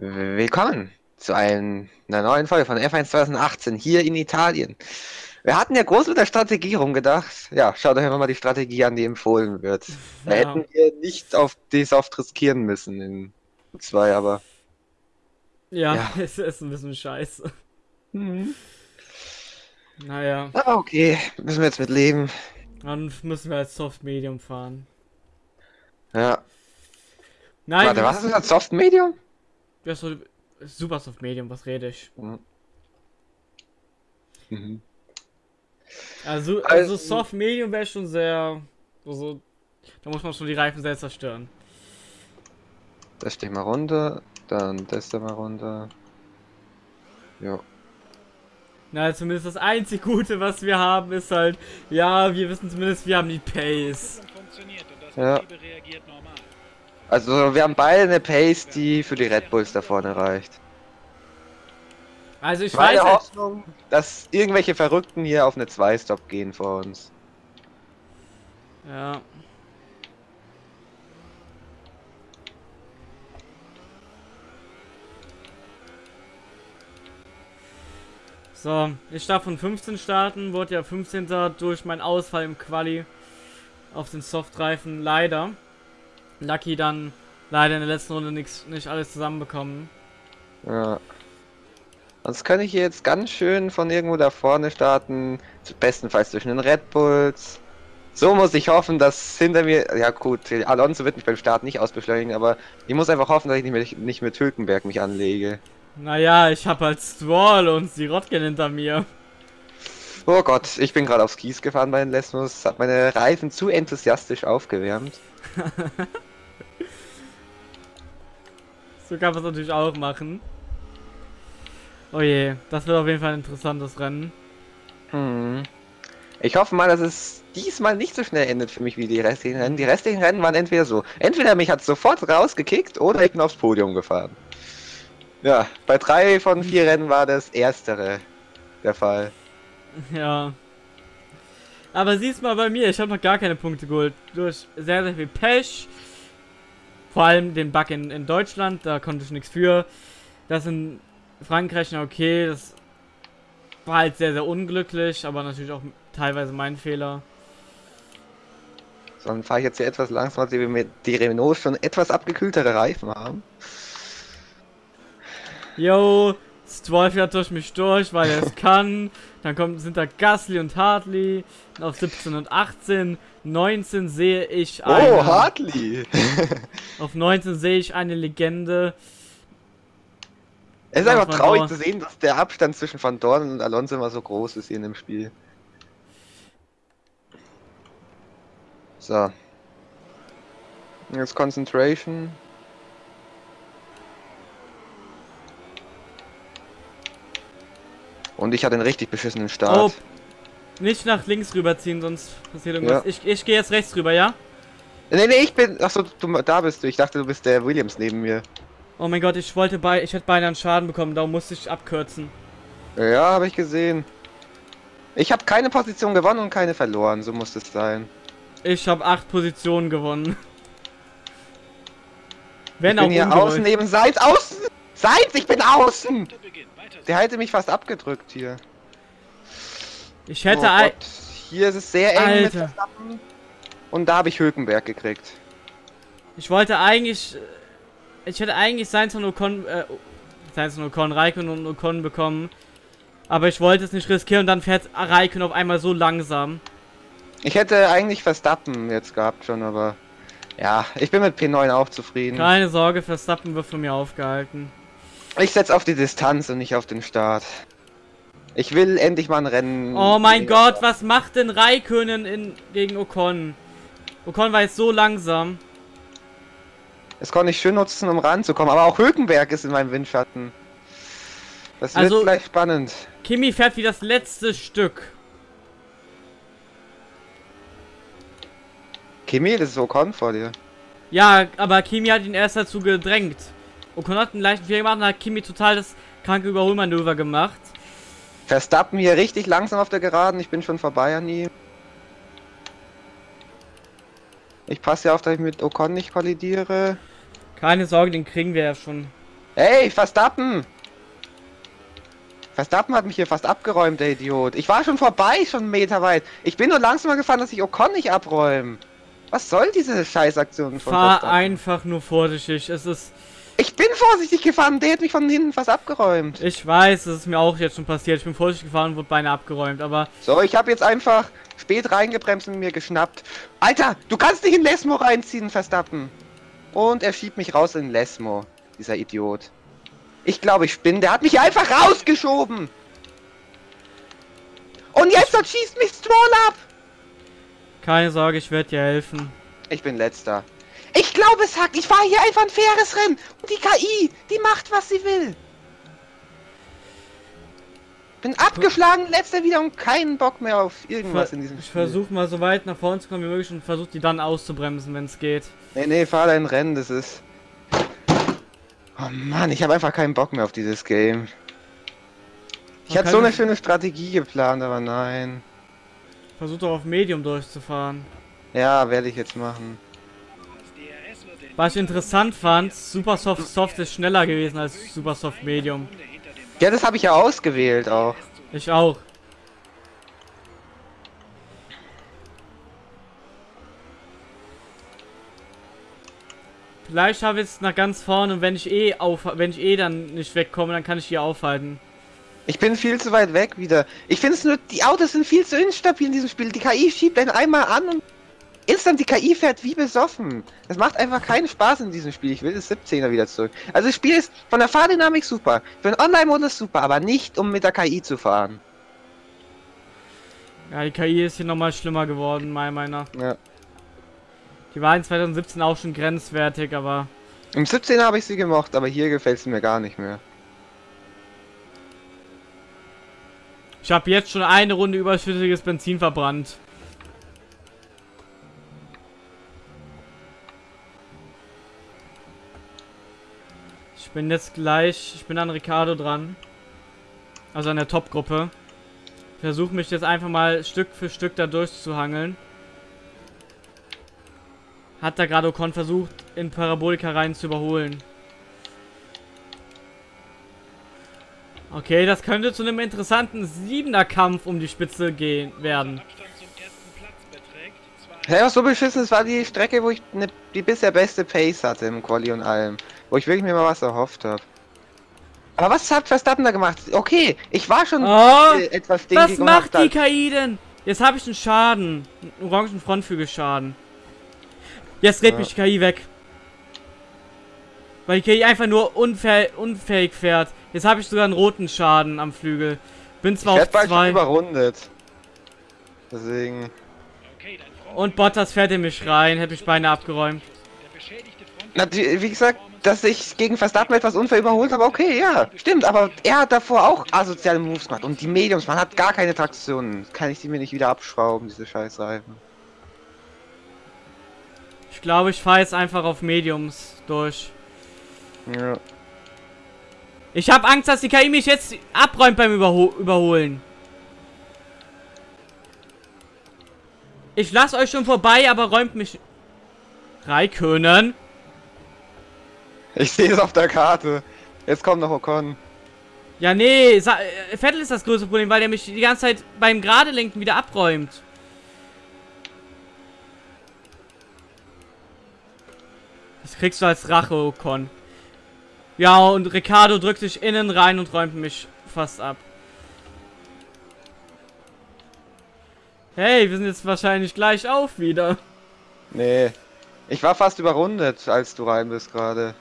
Willkommen zu ein, einer neuen Folge von F1 2018 hier in Italien. Wir hatten ja groß mit der Strategie rumgedacht. Ja, schaut euch einfach mal die Strategie an, die empfohlen wird. Da Ja. hätten wir nicht auf die Soft riskieren müssen in zwei, aber. Ja, Ja. es ist ein bisschen scheiße. Naja, Aber okay, müssen wir jetzt mit leben. dann müssen wir als Soft Medium fahren. Ja. Nein, Warte, was ist das? Soft Medium? Das ist so Super Soft Medium, was rede ich? Mhm. Also, Also- also Soft Medium wäre schon sehr. Also, da muss man schon die Reifen sehr zerstören. Das steht mal runter, dann das da mal runter. Jo. Na, zumindest das einzig Gute, was wir haben, ist halt, ja, wir wissen zumindest, wir haben die Pace. funktioniert und das Ja. Also wir haben beide eine Pace, die für die Red Bulls da vorne reicht. Also ich Meine weiß halt, Hoffnung, dass irgendwelche Verrückten hier auf eine 2-Stop gehen vor uns. Ja. So, ich darf von 15 starten, wurde ja 15. durch meinen Ausfall im Quali auf den Softreifen leider. Lucky dann leider in der letzten Runde nix, nicht alles zusammenbekommen. Ja. Sonst kann ich hier jetzt ganz schön von irgendwo da vorne starten. Bestenfalls durch den Red Bulls. So muss ich hoffen, dass hinter mir. Ja gut, Alonso wird mich beim Start nicht ausbeschleunigen, aber ich muss einfach hoffen, dass ich nicht mit, nicht mit Hülkenberg mich anlege. Naja, ich habe halt Stroll und Sirotkin hinter mir. Oh Gott, ich bin gerade aufs Kies gefahren bei den Lesmus, hat meine Reifen zu enthusiastisch aufgewärmt. So kann man es natürlich auch machen. Oh je, das wird auf jeden Fall ein interessantes Rennen. Hm. Ich hoffe mal, dass es diesmal nicht so schnell endet für mich wie die restlichen Rennen. Die restlichen Rennen waren entweder so. Entweder mich hat sofort rausgekickt oder ich bin aufs Podium gefahren. Ja, bei drei von vier Rennen war das erstere der Fall. Ja. Aber siehst mal bei mir, ich habe noch gar keine Punkte geholt. Durch sehr, sehr viel Pech. Vor allem den Bug in, in Deutschland, da konnte ich nichts für. Das in Frankreich, na okay, das war halt sehr, sehr unglücklich, aber natürlich auch teilweise mein Fehler. So, dann fahre ich jetzt hier etwas langsamer, weil wir mit die Renault schon etwas abgekühltere Reifen haben. Yo, Stroll fährt durch mich durch, weil er es kann. Dann kommt, sind da Gasly und Hartley. Und auf 17 und 18. 19 sehe ich Oh, eine. Hartley! Auf 19 sehe ich eine Legende. Es ist einfach traurig Dorn. zu sehen, dass der Abstand zwischen Van Dorn und Alonso immer so groß ist hier in dem Spiel. So. Jetzt Concentration. Und ich hatte einen richtig beschissenen Start. Oh, nicht nach links rüberziehen, sonst passiert irgendwas. Ja. Ich, ich gehe jetzt rechts rüber, ja? Nee, nee, ich bin. Achso, du, da bist du. Ich dachte, du bist der Williams neben mir. Oh mein Gott, ich wollte bei. Ich hätte beinahe einen Schaden bekommen, darum musste ich abkürzen. Ja, habe ich gesehen. Ich habe keine Position gewonnen und keine verloren. So muss es sein. Ich habe acht Positionen gewonnen. Wenn ich bin auch hier ungewollt. außen neben Seitz. Außen! Seitz, ich bin außen! Weiter Der hätte mich fast abgedrückt hier. Ich hätte oh. Gott. Hier ist es sehr eng mit Alter. Verstappen. Und da habe ich Hülkenberg gekriegt. Ich wollte eigentlich. äh, Ich hätte eigentlich Sainz und Ocon. Äh, Sainz und Ocon, Raikön und Ocon bekommen. Aber ich wollte es nicht riskieren und dann fährt Raikön auf einmal so langsam. Ich hätte eigentlich Verstappen jetzt gehabt schon, aber... Ja, ich bin mit P9 auch zufrieden. Keine Sorge, Verstappen wird von mir aufgehalten. Ich setze auf die Distanz und nicht auf den Start. Ich will endlich mal ein Rennen... Oh mein Gott, was macht denn Raikönen in, gegen Ocon? Ocon war jetzt so langsam. Das konnte ich schön nutzen, um ranzukommen, aber auch Hülkenberg ist in meinem Windschatten. Das wird Also- gleich spannend. Kimi fährt wie das letzte Stück. Kimi, das ist Ocon vor dir. Ja, aber Kimi hat ihn erst dazu gedrängt. Ocon hat einen leichten Fehler gemacht und hat Kimi total das kranke Überholmanöver gemacht. Verstappen hier richtig langsam auf der Geraden, ich bin schon vorbei an ihm. Ich passe ja auf, dass ich mit Ocon nicht kollidiere. Keine Sorge, den kriegen wir ja schon. Hey, Verstappen! Verstappen hat mich hier fast abgeräumt, der Idiot. Ich war schon vorbei, schon einen Meter weit. Ich bin nur langsamer gefahren, dass ich Ocon nicht abräumen. Was soll diese Scheißaktion von Fahr Verstappen? einfach nur vorsichtig. Es ist. Ich bin vorsichtig gefahren, der hat mich von hinten fast abgeräumt. Ich weiß, es ist mir auch jetzt schon passiert. Ich bin vorsichtig gefahren und wurde beinahe abgeräumt, aber So, ich habe jetzt einfach spät reingebremst und mir geschnappt. Alter, du kannst dich in Lesmo reinziehen, Verstappen. Und er schiebt mich raus in Lesmo, dieser Idiot. Ich glaube, ich bin. Der hat mich einfach rausgeschoben. Und jetzt schießt mich Stroll ab. keine Sorge, ich werde dir helfen. Ich bin letzter. Ich glaube, es hackt. Ich fahre hier einfach ein faires Rennen. Und die KI, die macht, was sie will. Bin abgeschlagen, letzter wieder und keinen Bock mehr auf irgendwas in diesem ich Spiel. versuche mal so weit nach vorne zu kommen wie möglich und versuche die dann auszubremsen, wenn es geht. Nee, nee, fahr dein Rennen, das ist. Oh Mann, ich habe einfach keinen Bock mehr auf dieses Game. Ich Man hatte so eine schöne Strategie geplant, aber nein. Versuch doch auf Medium durchzufahren. Ja, werde ich jetzt machen. Was ich interessant fand, Supersoft Soft ist schneller gewesen als Supersoft Medium. Ja, das habe ich ja ausgewählt auch. Ich auch. Vielleicht habe ich es nach ganz vorne und wenn ich eh auf, wenn ich eh dann nicht wegkomme, dann kann ich hier aufhalten. Ich bin viel zu weit weg wieder. Ich finde es nur, die Autos sind viel zu instabil in diesem Spiel. Die KI schiebt einen einmal an und instant die KI fährt wie besoffen. Das macht einfach keinen Spaß in diesem Spiel. Ich will das 17er wieder zurück. Also das Spiel ist von der Fahrdynamik super. Für den Online-Modus super, aber nicht um mit der KI zu fahren. Ja, die KI ist hier nochmal schlimmer geworden, meiner Meinung nach. Ja. Die war in 2017 auch schon grenzwertig, aber Im 17er habe ich sie gemocht, aber hier gefällt sie mir gar nicht mehr. ich habe jetzt schon eine Runde überschüssiges Benzin verbrannt. Ich bin jetzt gleich, ich bin an Ricardo dran. Also an der Top-Gruppe. Versuche mich jetzt einfach mal Stück für Stück da durchzuhangeln. Hat da gerade Ocon versucht, in Parabolika rein zu überholen. Okay, das könnte zu einem interessanten siebener Kampf um die Spitze gehen werden. Beträgt. Hey, was so beschissen, es war die Strecke, wo ich ne, die bisher beste Pace hatte im Quali und allem. Wo ich wirklich mir mal was erhofft habe. Aber was hat Verstappen da gemacht? Okay, ich war schon Oh, äh, etwas was stinkig und macht die KI denn? Jetzt habe ich einen Schaden. Einen orangen Frontflügelschaden. Jetzt dreht Ja. mich die KI weg. Weil die KI einfach nur unfäh unfähig fährt. Jetzt habe ich sogar einen roten Schaden am Flügel. Bin Ich zwar werd auf bald schon zwei. überrundet. Deswegen. Und Bottas fährt in mich rein. Hätte mich beinahe abgeräumt. der wie gesagt, dass ich gegen Verstappen etwas unfair überholt habe, okay, ja, stimmt, aber er hat davor auch asoziale Moves gemacht und die Mediums, man hat gar keine Traktion. Kann ich die mir nicht wieder abschrauben, diese Scheißreifen. Ich glaube, ich fahre jetzt einfach auf Mediums durch. Ja. Ich habe Angst, dass die KI mich jetzt abräumt beim Überho Überholen. Ich lasse euch schon vorbei, aber räumt mich... Raikönen? Ich sehe es auf der Karte. Jetzt kommt noch Ocon. Ja, nee, äh, Vettel ist das größte Problem, weil der mich die ganze Zeit beim gerade lenken wieder abräumt. Das kriegst du als Rache, Ocon. Ja, und Ricardo drückt sich innen rein und räumt mich fast ab. Hey, wir sind jetzt wahrscheinlich gleich auf wieder. Nee. Ich war fast überrundet, als du rein bist gerade.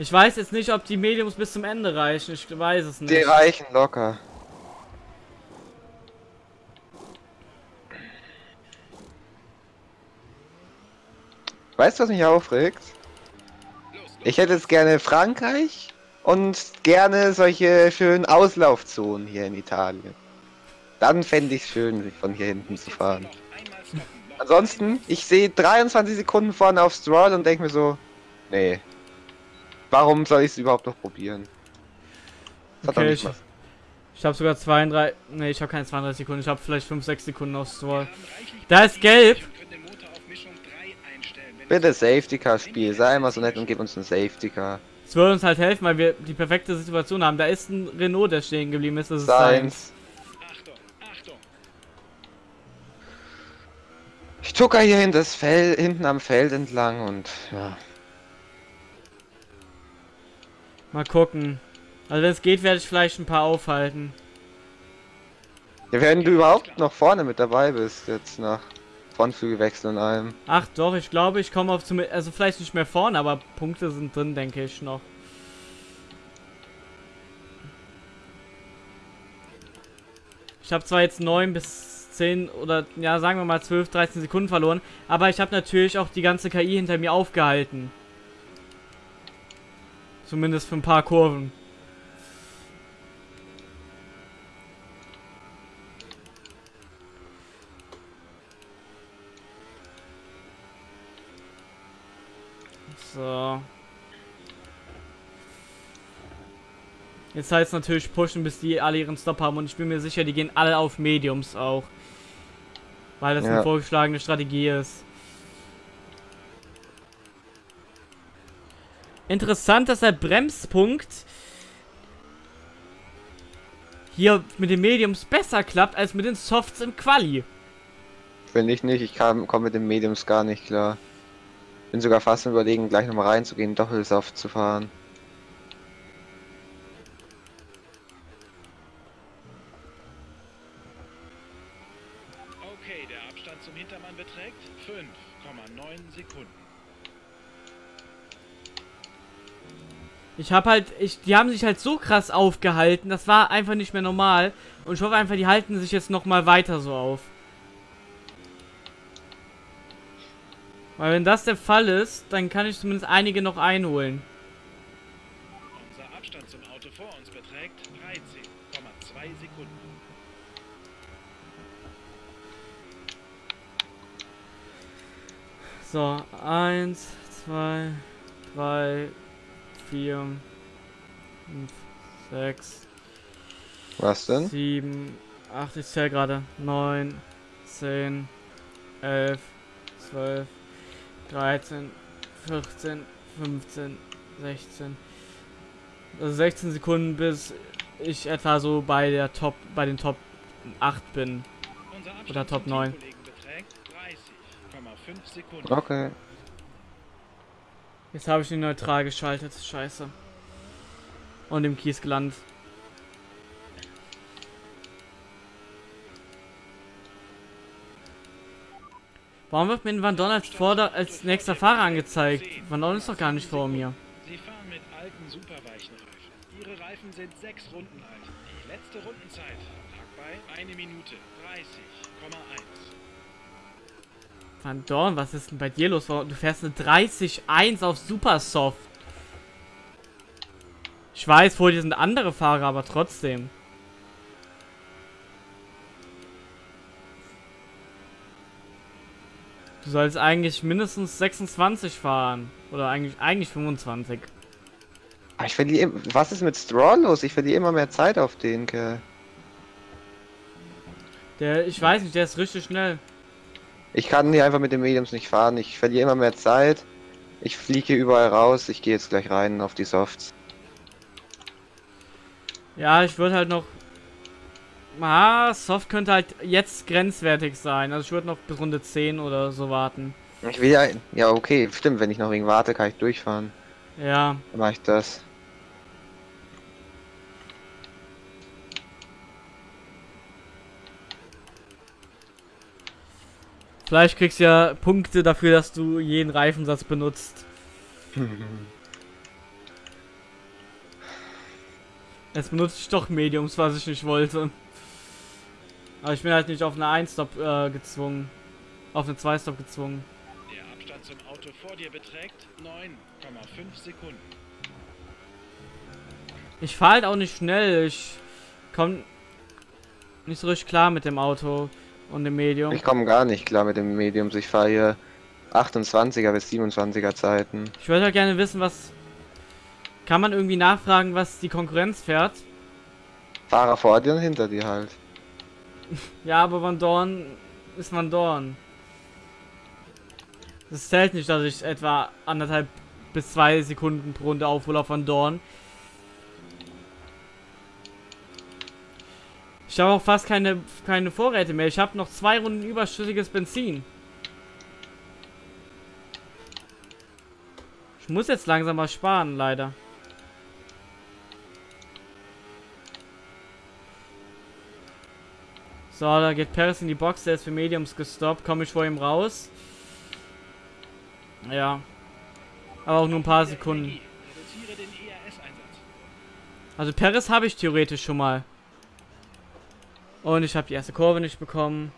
Ich weiß jetzt nicht, ob die Mediums bis zum Ende reichen. Ich weiß es nicht. Die reichen locker. Weißt du, was mich aufregt? Ich hätte jetzt gerne Frankreich und gerne solche schönen Auslaufzonen hier in Italien. Dann fände ich es schön, von hier hinten zu fahren. Ansonsten, ich sehe 23 Sekunden vorne auf Stroll und denke mir so, nee. Warum soll ich es überhaupt noch probieren? Das Okay, ich, mal- ich habe sogar 32. Ne, ich habe keine 32 Sekunden. Ich habe vielleicht 5, 6 Sekunden aufs Tor. Da ist gelb. und können den Motor auf Mischung 3 einstellen. Wenn Bitte Safety Car Spiel, sei immer so nett und gib uns ein Safety Car. Es würde uns halt helfen, weil wir die perfekte Situation haben. Da ist ein Renault, der stehen geblieben ist. Das ist seins. Seins. Achtung, Achtung. Ich tucker hier hinten, das Feld, hinten am Feld entlang und ja. Mal gucken. Also wenn es geht, werde ich vielleicht ein paar aufhalten. Ja, wenn du überhaupt noch vorne mit dabei bist, jetzt nach Frontflügelwechsel und allem. Ach doch, ich glaube, ich komme auf zum also vielleicht nicht mehr vorne, aber Punkte sind drin, denke ich noch. Ich habe zwar jetzt 9 bis 10 oder ja, sagen wir mal 12, 13 Sekunden verloren, aber ich habe natürlich auch die ganze KI hinter mir aufgehalten. Zumindest für ein paar Kurven. So. Jetzt heißt es natürlich pushen, bis die alle ihren Stop haben. Und ich bin mir sicher, die gehen alle auf Mediums auch. Weil das Ja. eine vorgeschlagene Strategie ist. Interessant, dass der Bremspunkt hier mit den Mediums besser klappt als mit den Softs im Quali. Finde ich nicht, ich komme mit den Mediums gar nicht klar. Bin sogar fast überlegen, gleich nochmal reinzugehen, Doppelsoft zu fahren. Okay, der Abstand zum Hintermann beträgt 5,9 Sekunden. Ich habe halt, ich, die haben sich halt so krass aufgehalten, das war einfach nicht mehr normal. Und ich hoffe einfach, die halten sich jetzt nochmal weiter so auf. Weil wenn das der Fall ist, dann kann ich zumindest einige noch einholen. Unser Abstand zum Auto vor uns beträgt 13,2 Sekunden. So, eins, zwei, drei, vier, fünf, sechs, Was denn? 7, 8, ich zähle gerade. 9, 10, 11, 12, 13, 14, 15, 16. Also 16 Sekunden, bis ich etwa so bei der Top, bei den Top 8 bin. Oder Top zum 9. Teamkollegen beträgt 30,5 Sekunden. Okay. Jetzt habe ich ihn neutral geschaltet. Scheiße. Und im Kies gelandet. Warum wird mir Van Dorn als, Vorder als nächster Fahrer angezeigt? Van Dorn ist doch gar nicht vor mir. Sie fahren mit alten superweichen Reifen. Ihre Reifen sind sechs Runden alt. Die letzte Rundenzeit lag bei 1 Minute 30,1. Van Dorn, was ist denn bei dir los? Du fährst eine 30-1 auf Supersoft. Ich weiß, vor dir sind andere Fahrer, aber trotzdem. Du sollst eigentlich mindestens 26 fahren. Oder eigentlich, eigentlich 25. Aber ich verliere. Was ist mit Straw los? Ich verliere immer mehr Zeit auf den Kerl. Der, ich weiß nicht, der ist richtig schnell. Ich kann hier einfach mit den Mediums nicht fahren. Ich verliere immer mehr Zeit. Ich fliege hier überall raus. Ich gehe jetzt gleich rein auf die Softs. Ja, ich würde halt noch. Ah, Soft könnte halt jetzt grenzwertig sein. Also ich würde noch bis Runde 10 oder so warten. Ich will ja. Ja, okay, stimmt. Wenn ich noch wegen warte, kann ich durchfahren. Ja. Dann mache ich das. Vielleicht kriegst du ja Punkte dafür, dass du jeden Reifensatz benutzt. Jetzt benutze ich doch Mediums, was ich nicht wollte. Aber ich bin halt nicht auf eine 1-Stop äh, gezwungen. Auf eine 2-Stop gezwungen. Der Abstand zum Auto vor dir beträgt 9,5 Sekunden. Ich fahre halt auch nicht schnell. Ich komme nicht so richtig klar mit dem Auto und dem Medium. Ich komme gar nicht klar mit den Mediums. Ich fahre hier 28er bis 27er Zeiten. Ich würde halt gerne wissen, was... Kann man irgendwie nachfragen, was die Konkurrenz fährt? Fahrer vor dir und hinter dir halt. Ja, aber Van Dorn ist Van Dorn. Das zählt nicht, dass ich etwa anderthalb bis zwei Sekunden pro Runde aufhole von Dorn. Ich habe auch fast keine, keine Vorräte mehr. Ich habe noch zwei Runden überschüssiges Benzin. Ich muss jetzt langsam mal sparen, leider. So, da geht Paris in die Box. Der ist für Mediums gestoppt. Komme ich vor ihm raus? Ja. Aber auch nur ein paar Sekunden. Also Paris habe ich theoretisch schon mal. Und ich habe die erste Kurve nicht bekommen.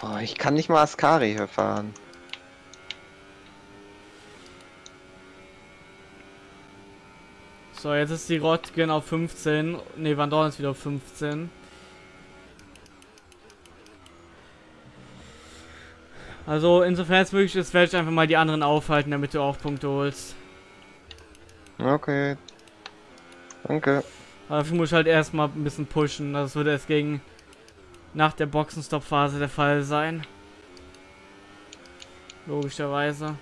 Boah, ich kann nicht mal Ascari hier fahren. So, jetzt ist die Rotgen auf 15. Ne, Van Dorn ist wieder auf 15. Also, insofern es möglich ist, werde ich einfach mal die anderen aufhalten, damit du auch Punkte holst. Okay. Danke. Aber dafür muss ich halt erstmal ein bisschen pushen. Das würde erst gegen nach der Boxenstopp-Phase der Fall sein. Logischerweise.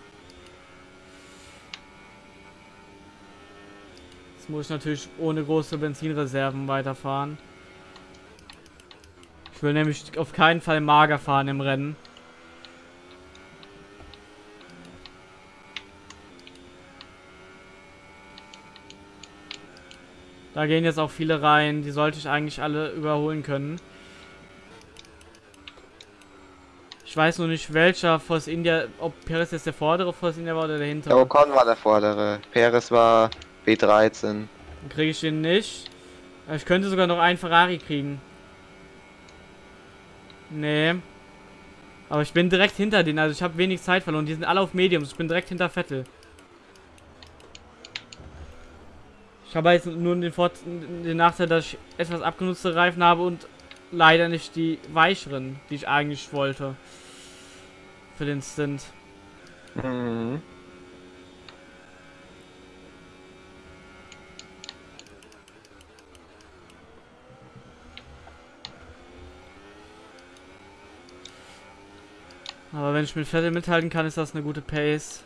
Jetzt muss ich natürlich ohne große Benzinreserven weiterfahren. Ich will nämlich auf keinen Fall mager fahren im Rennen. Da gehen jetzt auch viele rein. Die sollte ich eigentlich alle überholen können. Ich weiß nur nicht, welcher Force India, ob Perez jetzt der vordere Force India war oder der hintere. Der Ocon war der vordere. Perez war B13. Dann kriege ich den nicht. Ich könnte sogar noch einen Ferrari kriegen. Nee. Aber ich bin direkt hinter denen, also ich habe wenig Zeit verloren. Die sind alle auf Mediums. Ich bin direkt hinter Vettel. Ich habe jetzt nur den, Vor den Nachteil, dass ich etwas abgenutzte Reifen habe und leider nicht die weicheren, die ich eigentlich wollte. Für den Stint. Mhm. Aber wenn ich mit Vettel mithalten kann, ist das eine gute Pace.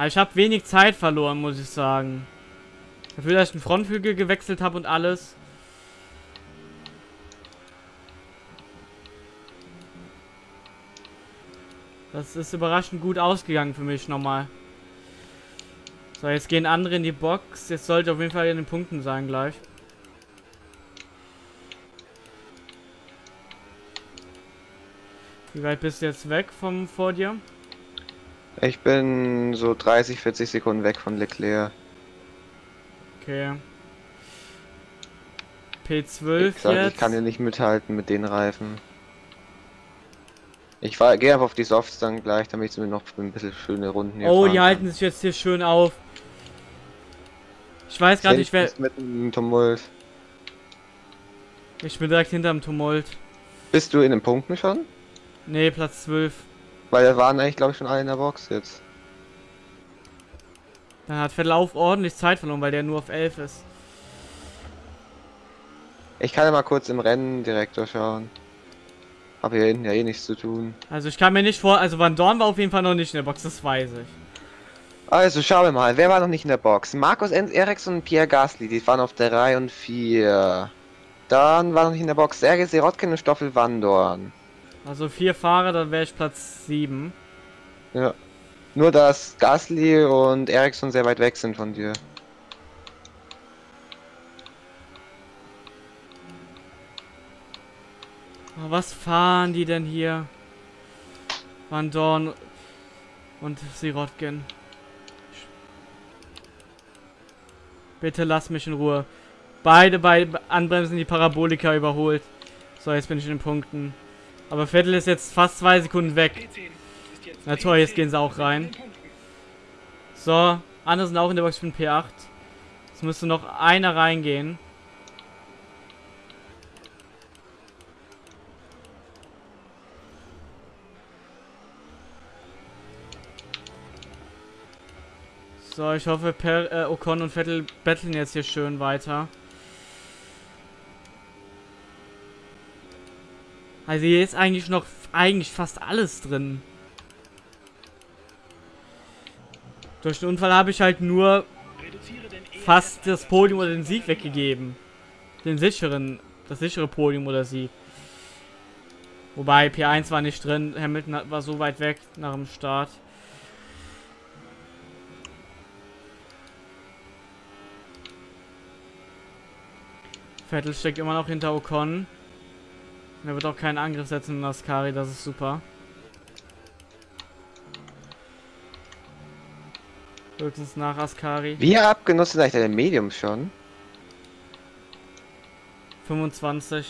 Aber ich habe wenig Zeit verloren, muss ich sagen. Dafür, dass ich den Frontflügel gewechselt habe und alles. Das ist überraschend gut ausgegangen für mich nochmal. So, jetzt gehen andere in die Box. Jetzt sollte auf jeden Fall in den Punkten sein gleich. Wie weit bist du jetzt weg vom vor dir? Ich bin so 30, 40 Sekunden weg von Leclerc. Okay. Wie P12 gesagt, jetzt. ich kann hier nicht mithalten mit den Reifen. Ich gehe einfach auf die Softs dann gleich, damit ich mir noch ein bisschen schöne Runden hier oh, die kann. halten sich jetzt hier schön auf. Ich weiß gerade nicht, wer. Mit dem Tumult. Ich bin direkt hinterm Tumult. Bist du in den Punkten schon? Nee, Platz 12. Weil da waren eigentlich, glaube ich, schon alle in der Box jetzt. Dann hat Vettel auch ordentlich Zeit verloren, weil der nur auf 11 ist. Ich kann ja mal kurz im Rennen direkt durchschauen. Hab hier hinten ja eh nichts zu tun. Also ich kann mir nicht vor. Also Van Dorn war auf jeden Fall noch nicht in der Box, das weiß ich. Also schauen wir mal, wer war noch nicht in der Box? Markus Enz Eriksson und Pierre Gasly, die waren auf der 3 und 4. Dann war noch nicht in der Box Sergei Sirotkin und Stoffel Wandorn. Also vier Fahrer, dann wäre ich Platz 7. Ja. Nur dass Gasly und Eriksson sehr weit weg sind von dir. Oh, was fahren die denn hier? Van Dorn und Sirotkin. Bitte lass mich in Ruhe. Beide bei Anbremsen die Parabolika überholt. So, jetzt bin ich in den Punkten. Aber Vettel ist jetzt fast zwei Sekunden weg. Na toll, jetzt gehen sie auch rein. So, andere sind auch in der Box für den P8. Jetzt müsste noch einer reingehen. So, ich hoffe, per, äh, Ocon und Vettel betteln jetzt hier schön weiter. Also hier ist eigentlich noch eigentlich fast alles drin. Durch den Unfall habe ich halt nur fast das Podium oder den Sieg weggegeben. Den sicheren, das sichere Podium oder Sieg. Wobei P1 war nicht drin, Hamilton war so weit weg nach dem Start. Vettel steckt immer noch hinter Ocon. Er wird auch keinen Angriff setzen in Ascari, das ist super. Höchstens nach Ascari. Wie abgenutzt ist eigentlich der Medium schon? 25.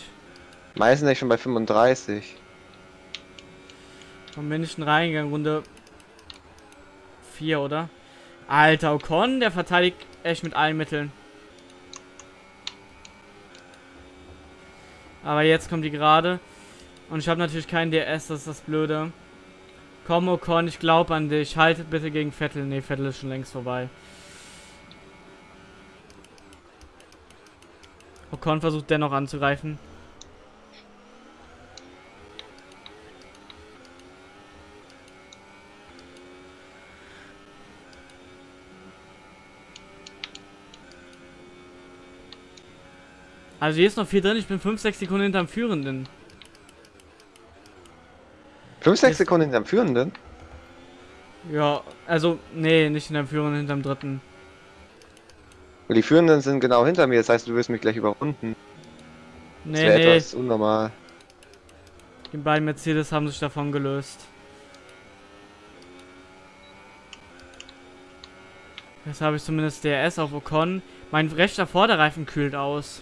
Meistens schon bei 35. Vom München reingegangen, Runde 4, oder? Alter, Ocon, der verteidigt echt mit allen Mitteln. Aber jetzt kommt die gerade. Und ich habe natürlich keinen DS, das ist das Blöde. Komm, Ocon, ich glaube an dich. Haltet bitte gegen Vettel. Ne, Vettel ist schon längst vorbei. Ocon versucht dennoch anzugreifen. Also hier ist noch viel drin. Ich bin 5, 6 Sekunden hinterm Führenden. 5, 6 Ist- Sekunden hinterm Führenden? Ja, also, nee, nicht hinterm Führenden, hinterm Dritten. Und die Führenden sind genau hinter mir, das heißt, du wirst mich gleich überrunden. Das Nee, wäre nee, etwas unnormal. die beiden Mercedes haben sich davon gelöst. Jetzt habe ich zumindest DRS auf Ocon. Mein rechter Vorderreifen kühlt aus.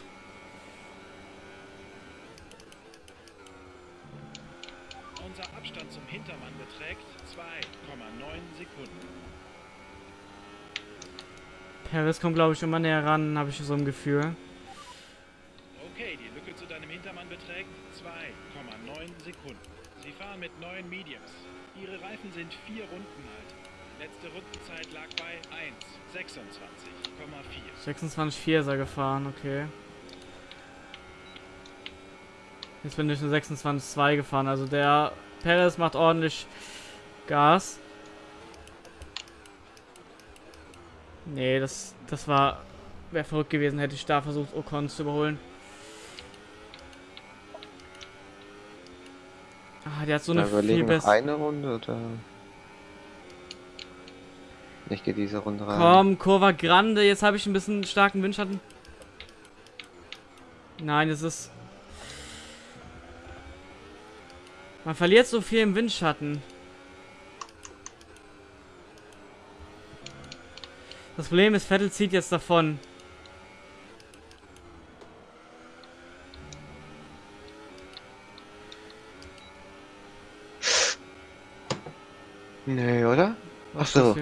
Paris kommt, glaube ich, immer näher ran, habe ich so ein Gefühl. Okay, die Lücke zu deinem Hintermann beträgt 2,9 Sekunden. Sie fahren mit neuen Mediums. Ihre Reifen sind vier Runden alt. Letzte Rundenzeit lag bei 1,26,4. 26,4 ist er gefahren, okay. Jetzt bin ich eine 26,2 gefahren, also der Perez macht ordentlich Gas. Nee, das, das war, wäre verrückt gewesen, hätte ich da versucht, Ocon zu überholen. Ah, der hat so Da eine viel bessere... eine Runde oder? Ich gehe diese Runde rein. Komm, Kurva Grande, jetzt habe ich ein bisschen starken Windschatten. Nein, es ist... Man verliert so viel im Windschatten. Das Problem ist, Vettel zieht jetzt davon. Nee, oder? Ach so.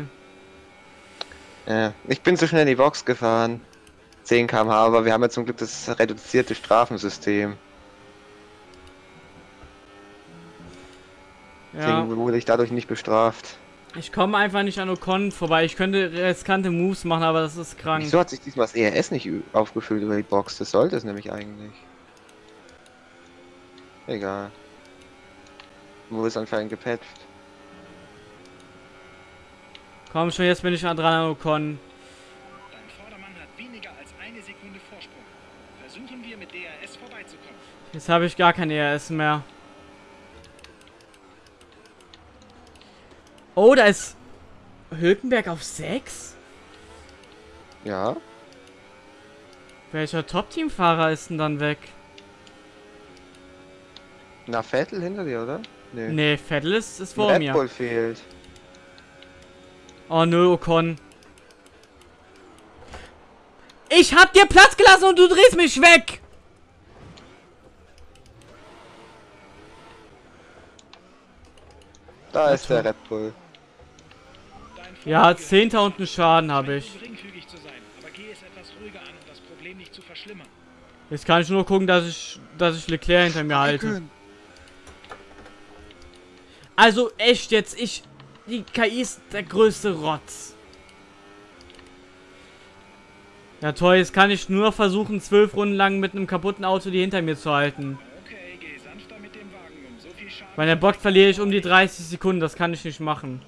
Ja, ich bin zu schnell in die Box gefahren. 10 km/h, aber wir haben ja zum Glück das reduzierte Strafensystem. Ja, Deswegen wurde ich dadurch nicht bestraft. Ich komme einfach nicht an Ocon vorbei. Ich könnte riskante Moves machen, aber das ist krank. Wieso hat sich diesmal das ERS nicht aufgefüllt über die Box? Das sollte es nämlich eigentlich. Egal. Wo ist anscheinend gepatcht? Komm schon, jetzt bin ich dran an Ocon. Dein Vordermann hat weniger als eine Sekunde Vorsprung. Versuchen wir mit DRS vorbeizukommen. Jetzt habe ich gar kein ERS mehr. Oh, da ist Hülkenberg auf 6? Ja. Welcher Top-Team-Fahrer ist denn dann weg? Na, Vettel hinter dir, oder? Nee. Nee, Vettel ist, ist vor Red mir. Bull fehlt. Oh nö, Ocon. Ich hab dir Platz gelassen und du drehst mich weg! Da ist der. Red Bull. Ja, Vordermann 10. und einen Schaden habe ich. Jetzt kann ich nur gucken, dass ich, dass ich Leclerc hinter mir halte. Also echt jetzt, ich... Die KI ist der größte Rotz. Ja toll, jetzt kann ich nur versuchen, zwölf Runden lang mit einem kaputten Auto die hinter mir zu halten. Okay, geh sanfter mit dem Wagen um. So viel Schaden. Bei der Box verliere ich um die 30 Sekunden, das kann ich nicht machen.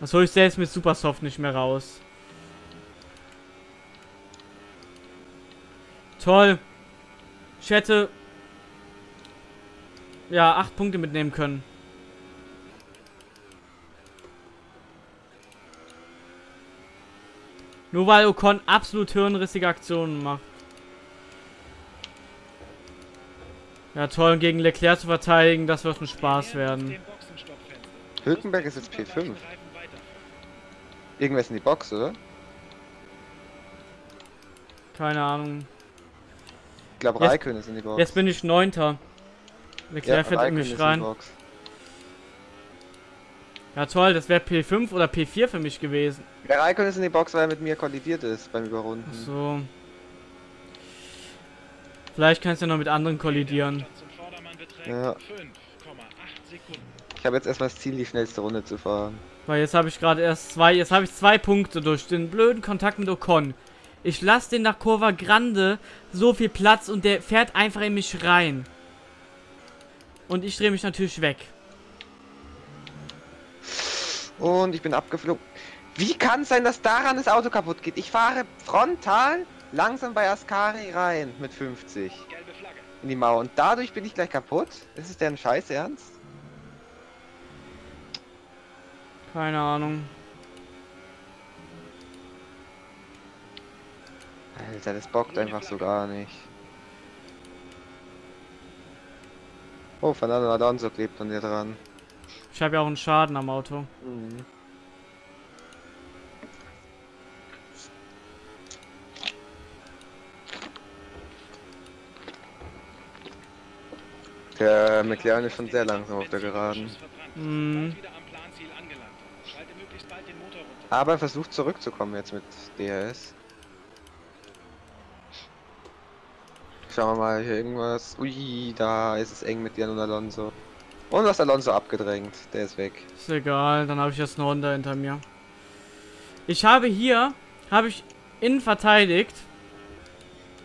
Das hole ich selbst mit Supersoft nicht mehr raus. Toll. Ich hätte... Ja, acht Punkte mitnehmen können. Nur weil Ocon absolut hirnrissige Aktionen macht. Ja toll, und gegen Leclerc zu verteidigen, das wird ein Spaß werden. Hülkenberg ist jetzt P5. Ist in die Box, oder? Keine Ahnung. Ich glaube, Raikön ist in die Box. Jetzt bin ich Neunter. In Raikön mich ist in die rein. Box. Ja toll, das wäre P5 oder P4 für mich gewesen. Der Raikön ist in die Box, weil er mit mir kollidiert ist beim Überrunden. Ach so. Vielleicht kannst du ja noch mit anderen kollidieren. Ja. 5,8 Sekunden. Ich habe jetzt erstmal das Ziel, die schnellste Runde zu fahren. Weil jetzt habe ich gerade erst zwei, jetzt habe ich zwei Punkte durch den blöden Kontakt mit Ocon. Ich lasse den nach Curva Grande so viel Platz und der fährt einfach in mich rein. Und ich drehe mich natürlich weg. Und ich bin abgeflogen. Wie kann es sein, dass daran das Auto kaputt geht? Ich fahre frontal langsam bei Ascari rein mit 50 Gelbe Flagge. in die Mauer und dadurch bin ich gleich kaputt? Ist es deren Scheiß Ernst? Keine Ahnung. Alter, das bockt einfach so gar nicht. Oh, Fernando Alonso klebt an dir dran. Ich habe ja auch einen Schaden am Auto. Mhm. Der McLaren ist schon sehr langsam auf der Geraden. Mhm. Schalte möglichst bald den Motor runter. Aber er versucht zurückzukommen jetzt mit DRS. Schauen wir mal hier irgendwas. Ui, da ist es eng mit Jan und Alonso. Und hast Alonso abgedrängt. Der ist weg. Ist egal, dann habe ich jetzt eine Honda hinter mir. Ich habe hier, habe ich innen verteidigt.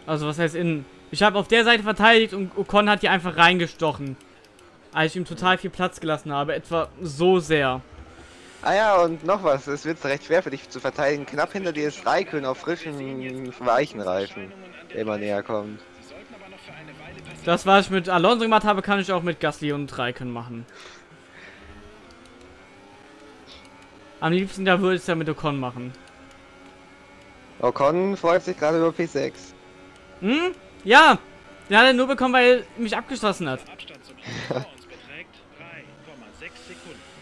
Also was heißt innen? Ich habe auf der Seite verteidigt und Ocon hat hier einfach reingestochen. Als ich ihm total viel Platz gelassen habe. Etwa so sehr. Ah ja, und noch was. Es wird recht schwer für dich zu verteidigen. Knapp hinter dir ist Raikön auf frischen, weichen Reifen, der immer näher kommt. Das, was ich mit Alonso gemacht habe, kann ich auch mit Gasly und Raikön machen. Am liebsten da würde ich es ja mit Ocon machen. Ocon freut sich gerade über P6. Hm? Ja! Den hat er nur bekommen, weil er mich abgeschossen hat. Der Abstand zum Auto vor uns beträgt 3,6 Sekunden.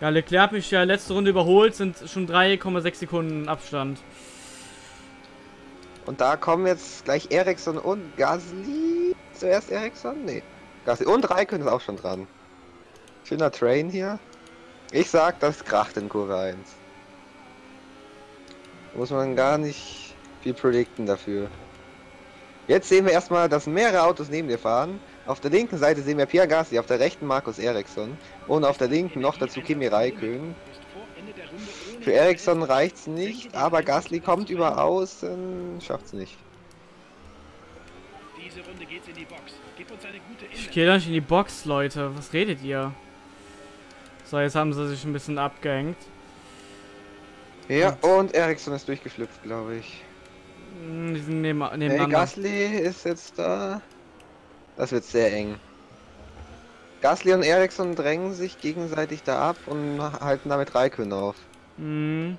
Ja, Leclerc hat mich ja letzte Runde überholt, sind schon 3,6 Sekunden Abstand. Und da kommen jetzt gleich Ericsson und Gasly. Zuerst Ericsson? Nee. Gasly und Raikön ist auch schon dran. Schöner Train hier. Ich sag, das kracht in Kurve 1. Muss man gar nicht viel predikten dafür. Jetzt sehen wir erstmal, dass mehrere Autos neben dir fahren. Auf der linken Seite sehen wir Pierre Gasly, auf der rechten Markus Ericsson und auf der linken noch dazu Kimi Raikön. Für Ericsson reicht's nicht, aber Gasly kommt über außen, schafft's nicht. Diese Runde geht's in die Box. Gib uns eine gute Ich gehe doch nicht in die Box, Leute. Was redet ihr? So, jetzt haben sie sich ein bisschen abgehängt. Ja, und Ericsson ist durchgeflüpft, glaube ich. Hm, Die sind neben, Hey, nebeneinander. Gasly ist jetzt da. Das wird sehr eng. Gasly und Ericsson drängen sich gegenseitig da ab und halten damit Raikön auf. Hm.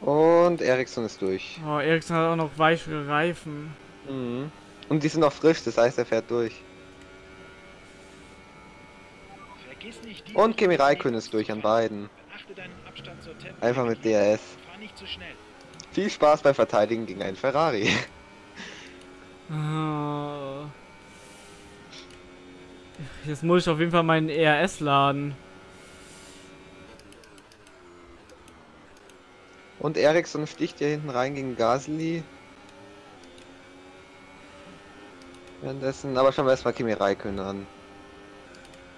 Und Ericsson ist durch. Oh, Ericsson hat auch noch weichere Reifen. Mhm. Und die sind noch frisch, das heißt, er fährt durch. Vergiss nicht, die Und Kimi Raikön ist durch an beiden. Einfach mit DRS. Viel Spaß beim Verteidigen gegen einen Ferrari. Oh. Jetzt muss ich auf jeden Fall meinen ERS laden. Und Ericsson sticht hier hinten rein gegen Gasly. Währenddessen, aber schauen wir erstmal Kimi Räikkönen an.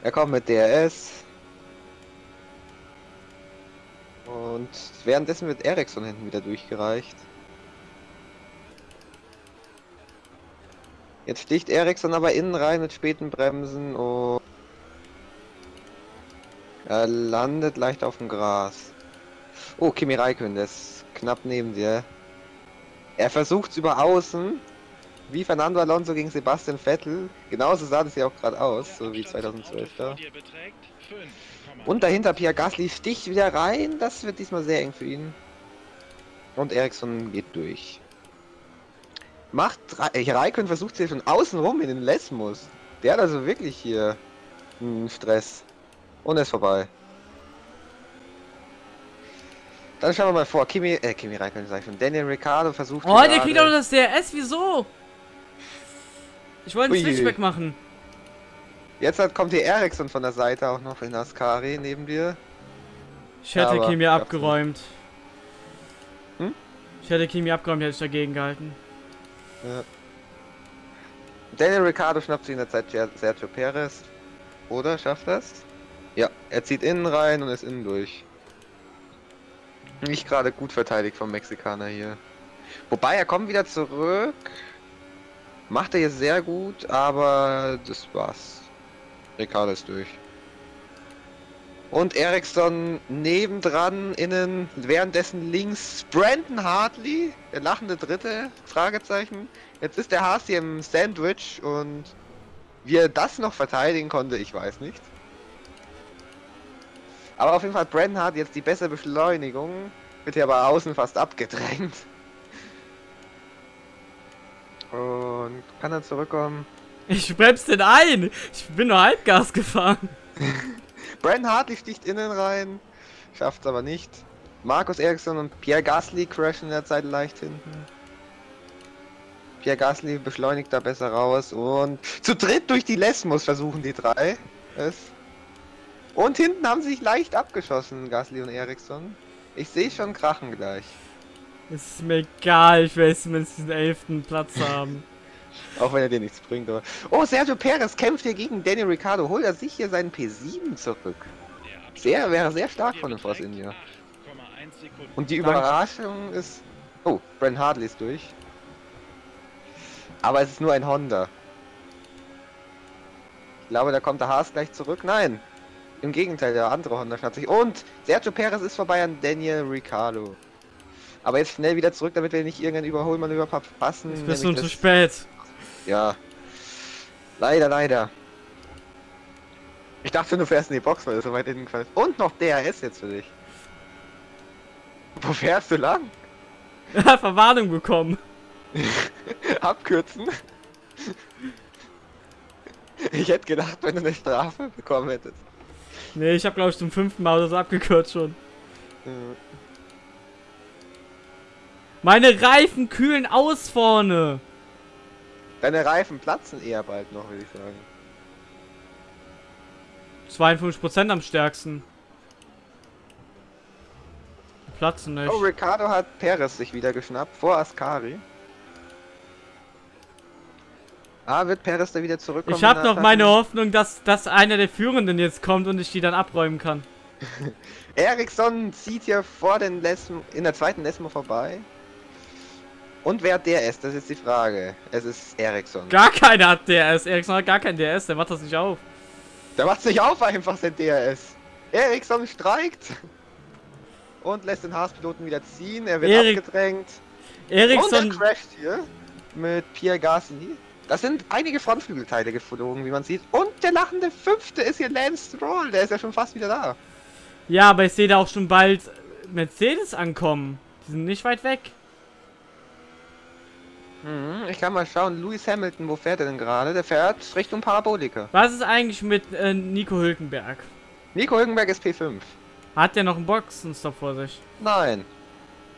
Er kommt mit DRS. Und währenddessen wird Ericsson hinten wieder durchgereicht. Jetzt sticht Ericsson aber innen rein mit späten Bremsen und er landet leicht auf dem Gras. Oh, Kimi Räikkönen, der ist knapp neben dir. Er versucht über außen, wie Fernando Alonso gegen Sebastian Vettel. Genauso sah das ja auch gerade aus, so wie 2012 da. Und dahinter Pierre Gasly sticht wieder rein. Das wird diesmal sehr eng für ihn. Und Ericsson geht durch. Macht äh, Raikön versucht hier von außen rum in den Lesmus. Der hat also wirklich hier einen Stress. Und er ist vorbei. Dann schauen wir mal vor. Kimi, äh, Kimi Raikön sag ich schon. Daniel Ricciardo versucht. Oh, der kriegt auch das DRS. Wieso? Ich wollte einen Switchback machen. Jetzt hat, kommt hier Ericsson von der Seite auch noch in Ascari neben dir. Ich hätte ja, Kimi abgeräumt. Hm? Ich hätte Kimi abgeräumt, hätte ich dagegen gehalten. Ja. Daniel Ricciardo schnappt sich in der Zeit Sergio Perez. Oder schafft das? Ja, er zieht innen rein und ist innen durch. Nicht gerade gut verteidigt vom Mexikaner hier. Wobei, er kommt wieder zurück. Macht er jetzt sehr gut, aber das war's. Ricardo ist durch. Und Ericsson nebendran, innen, währenddessen links Brandon Hartley, der lachende Dritte, Fragezeichen. Jetzt ist der Haas hier im Sandwich und wie er das noch verteidigen konnte, ich weiß nicht. Aber auf jeden Fall, Brandon hat jetzt die bessere Beschleunigung, wird hier aber außen fast abgedrängt. Und kann er zurückkommen? Ich bremse den ein! Ich bin nur Halbgas gefahren. Brandon Hartley sticht innen rein, schafft es aber nicht. Markus Eriksson und Pierre Gasly crashen in der Zeit leicht hinten. Pierre Gasly beschleunigt da besser raus und zu dritt durch die Lesmus versuchen die drei es. Und hinten haben sie sich leicht abgeschossen, Gasly und Eriksson. Ich sehe schon krachen gleich. Es ist mir egal, ich will zumindest diesen elften Platz haben. Auch wenn er dir nichts bringt, aber. Oh, Sergio Perez kämpft hier gegen Daniel Ricciardo. Holt er sich hier seinen P7 zurück. Sehr, wäre sehr stark von dem Force India. Und die Überraschung ist. Oh, Brent Hartley ist durch. Aber es ist nur ein Honda. Ich glaube, da kommt der Haas gleich zurück. Nein! Im Gegenteil, der andere Honda schnappt sich. Und Sergio Perez ist vorbei an Daniel Ricciardo. Aber jetzt schnell wieder zurück, damit wir nicht irgendeinen Überholmanöver verpassen. Jetzt bist du zu spät. Ja. Leider, leider. Ich dachte, du fährst in die Box, weil du so weit hinten gefallen Und noch DRS jetzt für dich. Wo fährst du lang? Verwarnung bekommen. Abkürzen. Ich hätte gedacht, wenn du eine Strafe bekommen hättest. Nee, ich habe glaube ich zum fünften Mal das abgekürzt schon. Mhm. Meine Reifen kühlen aus vorne. Deine Reifen platzen eher bald noch, würde ich sagen. 52% am stärksten. Platzen nicht. Oh, Ricardo hat Perez sich wieder geschnappt vor Ascari. Ah, wird Perez da wieder zurückkommen? Ich habe noch meine Hoffnung, dass, dass einer der Führenden jetzt kommt und ich die dann abräumen kann. Ericsson zieht hier vor den Lesmo, in der zweiten Lesmo vorbei. Und wer hat DRS? Das ist die Frage. Es ist Ericsson. Gar keiner hat DRS. Ericsson hat gar kein DRS, der macht das nicht auf. Der macht nicht auf einfach sein DRS. Ericsson streikt. Und lässt den Haas-Piloten wieder ziehen. Er wird Erik abgedrängt. Ericsson. Und er crasht hier mit Pierre Gasly. Das sind einige Frontflügelteile geflogen, wie man sieht. Und der lachende Fünfte ist hier Lance Stroll. Der ist ja schon fast wieder da. Ja, aber ich sehe da auch schon bald Mercedes ankommen. Die sind nicht weit weg. Mhm, ich kann mal schauen, Lewis Hamilton, wo fährt er denn gerade? Der fährt Richtung Parabolika. Was ist eigentlich mit äh, Nico Hülkenberg? Nico Hülkenberg ist P5. Hat der noch einen Boxenstopp vor sich? Nein.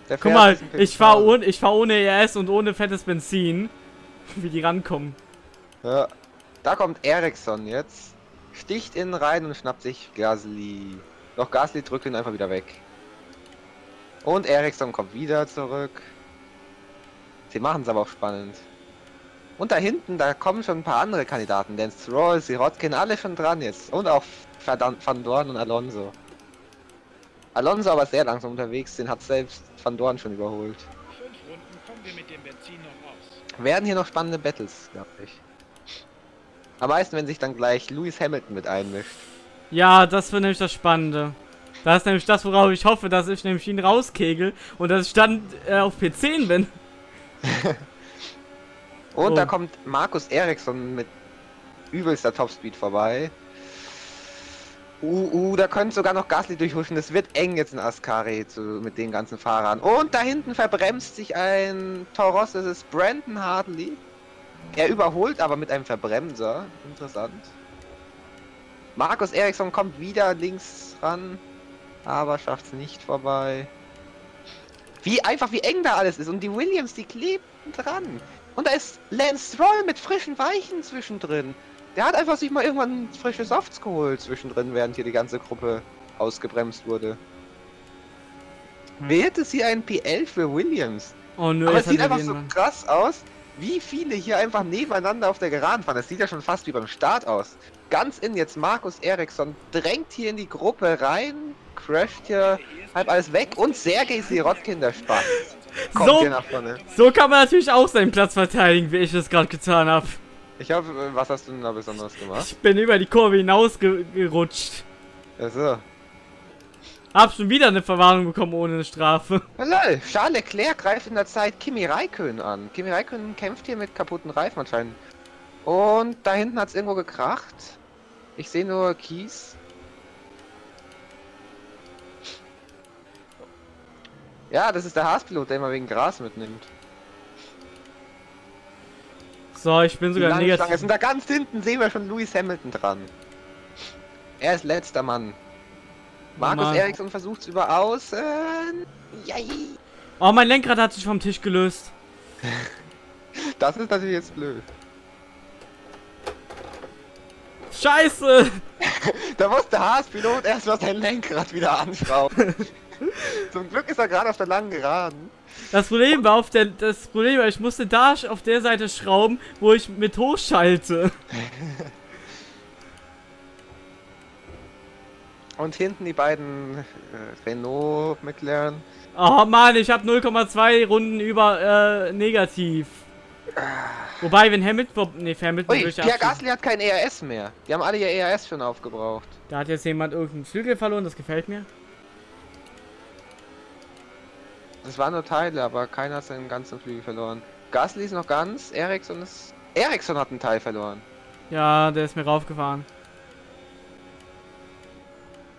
Der Guck mal, ich fahre ohne, fahr ohne ES und ohne fettes Benzin. Wie die rankommen. Ja. Da kommt Ericsson jetzt. Sticht innen rein und schnappt sich Gasly. Doch Gasly drückt ihn einfach wieder weg. Und Ericsson kommt wieder zurück. Sie machen es aber auch spannend. Und da hinten, da kommen schon ein paar andere Kandidaten. Lance Stroll, Sirotkin, alle schon dran jetzt. Und auch Van Van Dorn und Alonso. Alonso aber sehr langsam unterwegs, den hat selbst Van Dorn schon überholt. Fünf Runden kommen wir mit dem Benzin noch aus. Werden hier noch spannende Battles, glaube ich. Am meisten, wenn sich dann gleich Lewis Hamilton mit einmischt. Ja, das wird nämlich das Spannende. Das ist nämlich das, worauf ich hoffe, dass ich nämlich ihn rauskegel und dass ich dann äh, auf P10 bin. Und Oh. da kommt Markus Eriksson mit übelster Topspeed vorbei. Uh, uh, da könnte sogar noch Gasly durchhuschen. Das wird eng jetzt in Ascari zu, mit den ganzen Fahrern. Und da hinten verbremst sich ein Toros. Das ist Brandon Hartley. Er überholt aber mit einem Verbremser. Interessant. Markus Eriksson kommt wieder links ran. Aber schafft es nicht vorbei. Wie einfach, wie eng da alles ist. Und die Williams, die kleben dran. Und da ist Lance Stroll mit frischen Weichen zwischendrin. Der hat einfach sich mal irgendwann frische Softs geholt zwischendrin, während hier die ganze Gruppe ausgebremst wurde. Wer hätte sie ein PL für Williams? Oh nö, Aber es sieht einfach so krass aus, wie viele hier einfach nebeneinander auf der Geraden fahren. Das sieht ja schon fast wie beim Start aus. Ganz in jetzt Markus Eriksson drängt hier in die Gruppe rein, crasht hier halb alles weg und Sergei Sirotkin, der Spaß. Kommt So. hier nach vorne. So kann man natürlich auch seinen Platz verteidigen, wie ich es gerade getan habe. Ich hoffe, äh, was hast du denn da besonders gemacht? Ich bin über die Kurve hinausgerutscht. Also. Hab schon wieder eine Verwarnung bekommen ohne eine Strafe. Lol, Charles Leclerc greift in der Zeit Kimi Räikkönen an. Kimi Räikkönen kämpft hier mit kaputten Reifen anscheinend. Und da hinten hat es irgendwo gekracht. Ich sehe nur Kies. Ja, das ist der Haas-Pilot, der immer wegen Gras mitnimmt. So, ich bin sogar negativ. Und da ganz hinten sehen wir schon Lewis Hamilton dran. Er ist letzter Mann. Markus Mann. Eriksson versucht es über außen. Yay. Oh, mein Lenkrad hat sich vom Tisch gelöst. Das ist natürlich jetzt blöd. Scheiße! Da muss der Haas-Pilot erstmal sein Lenkrad wieder anschrauben. Zum Glück ist er gerade auf der langen Geraden. Das Problem war auf der. Das Problem war, ich musste da auf der Seite schrauben, wo ich mit hochschalte. Und hinten die beiden äh, Renault, McLaren. Oh Mann, ich habe 0,2 Runden über äh, negativ. Wobei, wenn Hamilton. Nee, Hamilton Ui, Pierre Gasly hat kein ERS mehr. Die haben alle ihr ERS schon aufgebraucht. Da hat jetzt jemand irgendeinen Flügel verloren, das gefällt mir. Das waren nur Teile, aber keiner hat seinen ganzen Flügel verloren. Gasly ist noch ganz, Ericsson ist... Ericsson hat einen Teil verloren. Ja, der ist mir raufgefahren.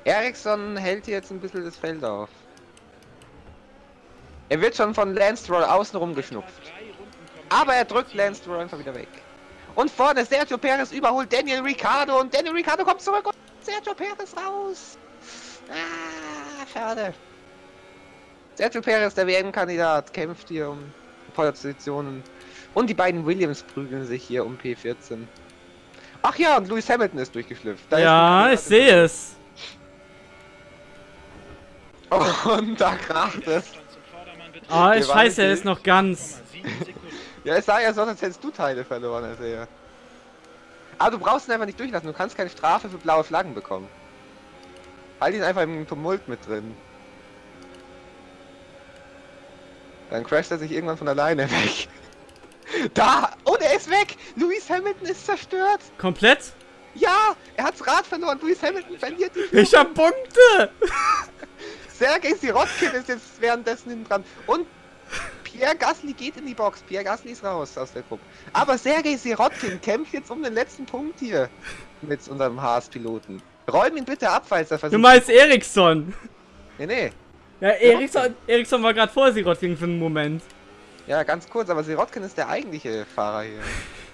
Ericsson hält hier jetzt ein bisschen das Feld auf. Er wird schon von Lance Stroll außenrum geschnupft. Aber er drückt Lance Stroll einfach wieder weg. Und vorne Sergio Perez überholt Daniel Ricciardo und Daniel Ricciardo kommt zurück und Sergio Perez raus. Ah, schade. Sergio Perez, der WM-Kandidat, kämpft hier um Positionen. Und die beiden Williams prügeln sich hier um P14. Ach ja, und Lewis Hamilton ist durchgeschlüpft. Da ist ja, ein ich sehe es. Und da kracht es. Ah, waren weiß, er ist noch ganz. 0,7 Sekunden. Ja, es sah ja so, als hättest du Teile verloren, als er. Aber du brauchst ihn einfach nicht durchlassen. Du kannst keine Strafe für blaue Flaggen bekommen. Halt ihn einfach im Tumult mit drin. Dann crasht er sich irgendwann von alleine weg. Da! Und er ist weg! Louis Hamilton ist zerstört! Komplett? Ja! Er hat's Rad verloren! Louis Hamilton verliert die Ich hab Punkte! Sergei Sirotkin ist jetzt währenddessen hinten dran. Und Pierre Gasly geht in die Box. Pierre Gasly ist raus aus der Gruppe. Aber Sergei Sirotkin kämpft jetzt um den letzten Punkt hier mit unserem Haas-Piloten. Räum ihn bitte ab, falls er versucht. Du meinst Eriksson? Nee, nee. Ja, Eriksson, Eriksson war gerade vor Sirotkin für einen Moment. Ja, ganz kurz, aber Sirotkin ist der eigentliche Fahrer hier.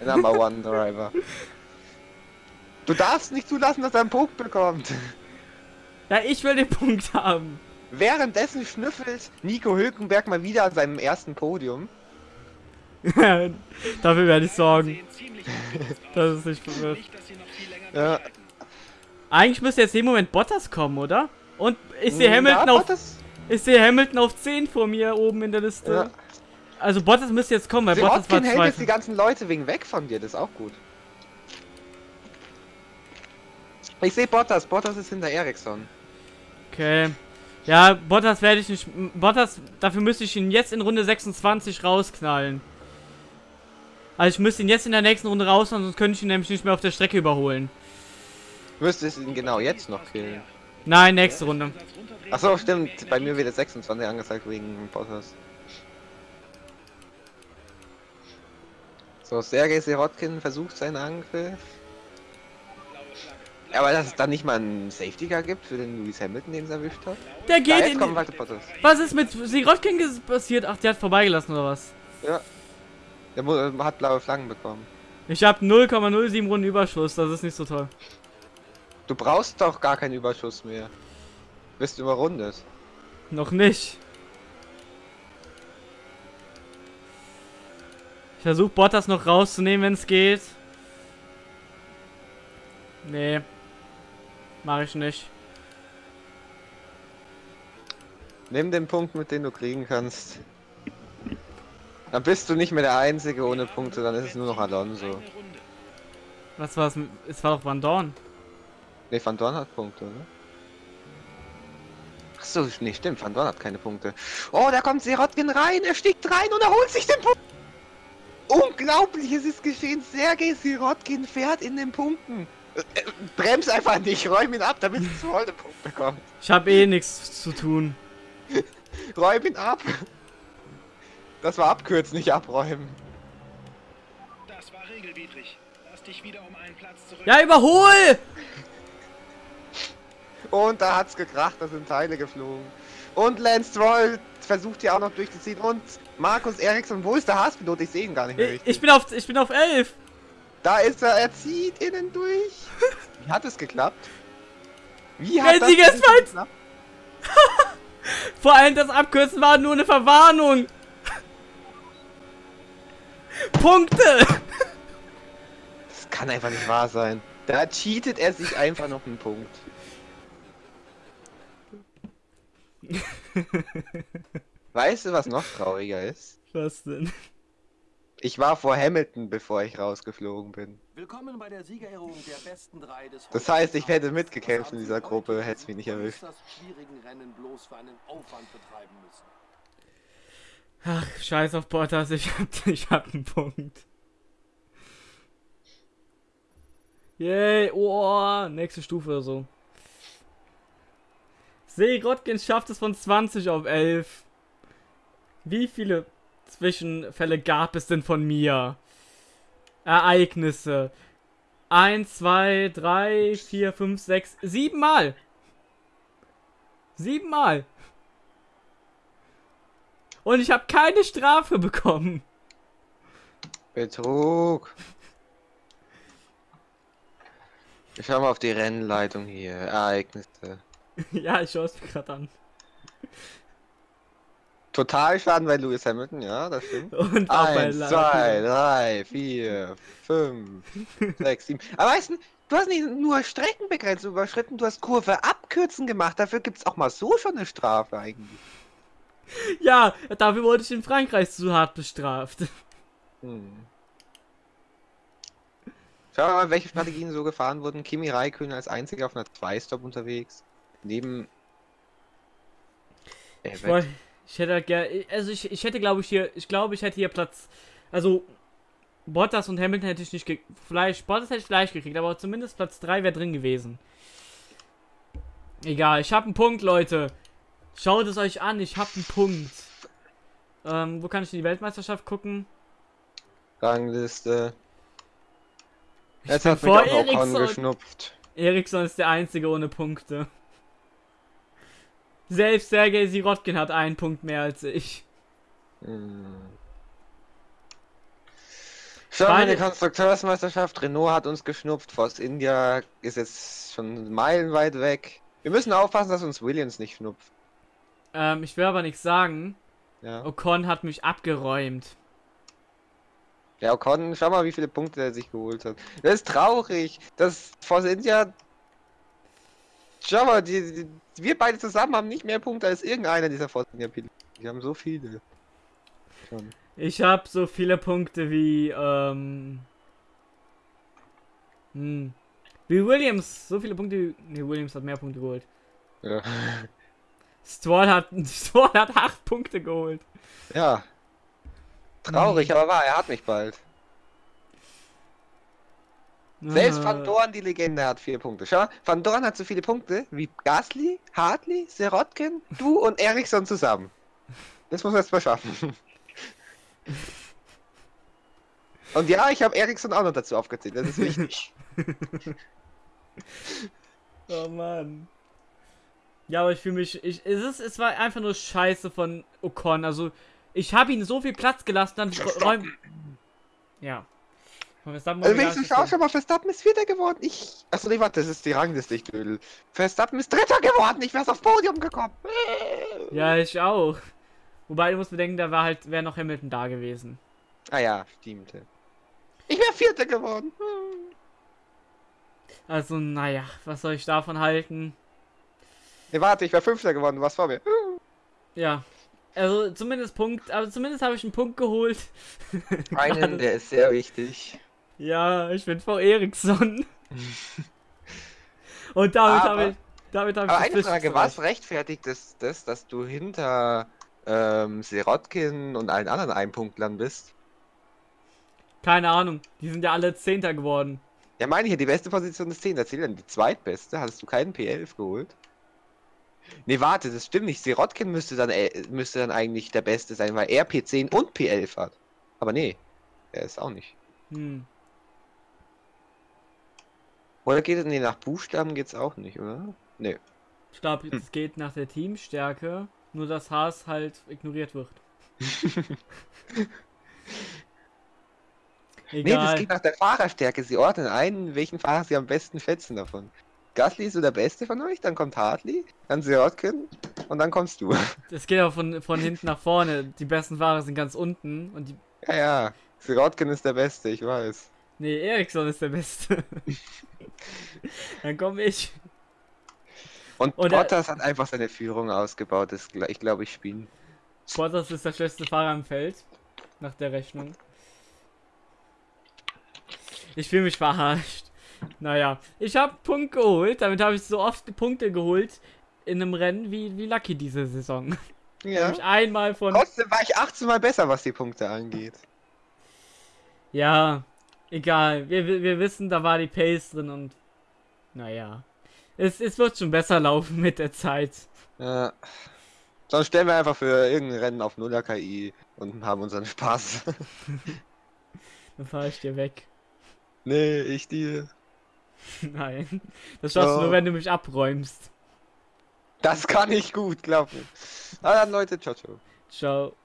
Der Number One Driver. Du darfst nicht zulassen, dass er einen Punkt bekommt. Ja, ich will den Punkt haben. Währenddessen schnüffelt Nico Hülkenberg mal wieder an seinem ersten Podium. Dafür werde ich sorgen. Das ist nicht länger Ja. Eigentlich müsste jetzt im Moment Bottas kommen, oder? Und ich sehe Ja, Hamilton auf Bottas- ich sehe Hamilton auf 10 vor mir oben in der Liste. Ja. Also Bottas müsste jetzt kommen, weil Bottas war Sirotkin hält jetzt die ganzen Leute wegen weg von dir, das ist auch gut. Ich sehe Bottas, Bottas ist hinter Ericsson. Okay. Ja, Bottas werde ich nicht. Bottas, dafür müsste ich ihn jetzt in Runde 26 rausknallen. Also ich müsste ihn jetzt in der nächsten Runde raushauen, sonst könnte ich ihn nämlich nicht mehr auf der Strecke überholen. Müsstest ihn genau jetzt noch killen. Nein, nächste Runde. Achso, stimmt, bei mir wird jetzt 26 angezeigt wegen Bottas. So, Sergei Sirotkin versucht seinen Angriff. Ja, aber dass es dann nicht mal einen Safety Car gibt für den Lewis Hamilton, den es erwischt hat. Der geht jetzt in. kommt Bottas. Was ist mit Sirotkin passiert? Ach, der hat vorbeigelassen oder was? Ja. Der hat blaue Flaggen bekommen. Ich habe 0,07 Runden Überschuss, das ist nicht so toll. Du brauchst doch gar keinen Überschuss mehr. Bist überrundet. Noch nicht. Ich versuche Bottas noch rauszunehmen, wenn es geht. Nee. Mache ich nicht. Nimm den Punkt, mit dem du kriegen kannst. Dann bist du nicht mehr der Einzige ohne Punkte, dann ist es nur noch Alonso. Was war es? Es war doch Van Dorn. Ne, Van Dorn hat Punkte, ne? Achso, nee, stimmt, Van Dorn hat keine Punkte. Oh, da kommt Sirotkin rein, er stiegt rein und er holt sich den Punkt. Unglaublich, es ist geschehen. Sergei Sirotkin fährt in den Punkten. Äh, äh, Brems einfach nicht, räum ihn ab, damit es voll den Punkt bekommt. Ich habe eh nichts zu tun. Räum ihn ab. Das war abkürzen, nicht abräumen. Das war regelwidrig. Lass dich wieder um einen Platz zurück. Ja, überhol! Und da hat's gekracht, da sind Teile geflogen. Und Lance Stroll versucht hier auch noch durchzuziehen. Und Markus Eriksson, wo ist der Haas-Pilot? Ich sehe ihn gar nicht mehr Ich, ich bin auf ich bin auf 11. Da ist er, er zieht innen durch. Wie hat es geklappt? Wie Wenn das geklappt? Vor allem das Abkürzen war nur eine Verwarnung. Punkte! Das kann einfach nicht wahr sein. Da cheatet er sich einfach noch einen Punkt. weißt du, was noch trauriger ist? Was denn? Ich war vor Hamilton, bevor ich rausgeflogen bin. Willkommen bei der Siegerehrung der besten drei des Das heißt, ich hätte mitgekämpft in dieser Gruppe, hätte es mich nicht erwischt. äußerst schwierigen Rennen bloß für einen Aufwand betreiben müssen. Ach, scheiß auf Bottas, ich hab, ich hab einen Punkt. Yay, oh, nächste Stufe oder so. Seerotkins schafft es von 20 auf 11. Wie viele Zwischenfälle gab es denn von mir? Ereignisse. 1, 2, 3, 4, 5, 6, 7 Mal. 7 Mal. Und ich habe keine Strafe bekommen. Betrug. Ich schau mal auf die Rennleitung hier. Ereignisse. ja, ich schaue es mir gerade an. Totalschaden bei Lewis Hamilton, ja, das stimmt. Und Eins, zwei, drei, vier, fünf, sechs, sieben. Aber weißt du, du hast nicht nur Streckenbegrenzung überschritten, du hast Kurve abkürzen gemacht. Dafür gibt's auch mal so schon eine Strafe eigentlich. Ja, dafür wurde ich in Frankreich zu hart bestraft. Hm. Schau mal, welche Strategien so gefahren wurden. Kimi Räikkönen als einziger auf einer 2-Stop unterwegs. Neben. Äh, Ich, woll- ich hätte gerne, also ich, ich hätte glaube ich hier, ich glaube ich hätte hier Platz, also Bottas und Hamilton hätte ich nicht, ge vielleicht, Bottas hätte ich vielleicht gekriegt, aber zumindest Platz 3 wäre drin gewesen. Egal, ich habe einen Punkt, Leute. Schaut es euch an, ich habe einen Punkt. Ähm, wo kann ich in die Weltmeisterschaft gucken? Rangliste. Jetzt hat mich vor auch Ocon Ericsson. geschnupft. Ericsson ist der Einzige ohne Punkte. Selbst Sergei Sirotkin hat einen Punkt mehr als ich. Hm. Schau mal, Beide- die Konstrukteursmeisterschaft. Renault hat uns geschnupft. Force India ist jetzt schon meilenweit weg. Wir müssen aufpassen, dass uns Williams nicht schnupft. Ähm, ich will aber nichts sagen. Ja. Ocon hat mich abgeräumt. Ja, Ocon, schau mal, wie viele Punkte er sich geholt hat. Das ist traurig. Das Force India. Schau mal, die, die, wir beide zusammen haben nicht mehr Punkte als irgendeiner dieser Force India Piloten. Die haben so viele. Schon. Ich habe so viele Punkte wie, ähm. Hm. Wie Williams. So viele Punkte. wie- Nee, Williams hat mehr Punkte geholt. Ja. Stroll hat, Stroll hat 8 Punkte geholt. ja. Traurig, aber wahr, er hat mich bald. Selbst Ah. Van Dorn, die Legende, hat vier Punkte. Schau, mal, Van Dorn hat so viele Punkte wie Gasly, Hartley, Serotkin, du und Eriksson zusammen. Das muss man erst mal schaffen. Und ja, ich habe Eriksson auch noch dazu aufgezählt, das ist wichtig. Oh Mann. Ja, aber ich fühle mich. Ich, es, ist, es war einfach nur scheiße von Ocon. Also, ich habe ihm so viel Platz gelassen, dann räum. Ja. Verstappen Also wenigstens so- schon mal, Verstappen ist Vierter geworden. Ich. Achso, nee, warte, das ist die Rangliste, ich dödel. Verstappen ist Dritter geworden, ich wär's aufs Podium gekommen. Ja, ich auch. Wobei, du musst bedenken, da war halt, wäre noch Hamilton da gewesen. Ah ja, stimmt. Ich wäre Vierter geworden. Also, naja, was soll ich davon halten? Nee, warte, ich wäre Fünfter geworden, was vor mir? Ja. Also, zumindest Punkt, aber zumindest habe ich einen Punkt geholt. Einen, der ist sehr wichtig. Ja, ich bin Frau Eriksson. Und damit habe ich. Damit ich Aber das eine Frage, was rechtfertigt es das, dass du hinter ähm, Sirotkin und allen anderen Einpunktlern bist? Keine Ahnung. Die sind ja alle Zehnter geworden. Ja, meine ich ja, die beste Position ist 10. Erzähl dann die zweitbeste. Hattest du keinen P11 geholt? Nee, warte, das stimmt nicht. Sirotkin müsste dann, äh, müsste dann eigentlich der Beste sein, weil er P10 und P11 hat. Aber nee, er ist auch nicht. Hm. Oder geht es, nee, nach Buchstaben geht's auch nicht, oder? Nee. Ich glaube, es geht nach der Teamstärke. Nur dass Haas halt ignoriert wird. Nee, das Egal. geht nach der Fahrerstärke. Sie ordnen ein, welchen Fahrer sie am besten schätzen davon. Gasly ist so der Beste von euch, dann kommt Hartley, dann Sirotkin und dann kommst du. Es geht auch von, von hinten nach vorne. Die besten Fahrer sind ganz unten. Und die. Ja, ja. Sirotkin ist der Beste, ich weiß. Nee, Ericsson ist der Beste. Dann komme ich. Und, Und er- Bottas hat einfach seine Führung ausgebaut, das ich glaube ich spielen. Bottas ist der schlechteste Fahrer im Feld. Nach der Rechnung. Ich fühle mich verarscht. Naja, ich habe Punkt geholt. Damit habe ich so oft Punkte geholt in einem Rennen wie, wie Lucky diese Saison. Ja. Ich einmal von. Trotzdem war ich 18 Mal besser, was die Punkte angeht. Ja, egal. Wir, wir, wissen, da war die Pace drin und. Naja. Es, es wird schon besser laufen mit der Zeit. Ja. Sonst stellen wir einfach für irgendein Rennen auf 0er KI und haben unseren Spaß. Dann fahre ich dir weg. nee, ich dir. Nein. Das schaffst du Oh. nur, wenn du mich abräumst. Das kann ich gut, mir. Na dann Leute, ciao, ciao. Ciao.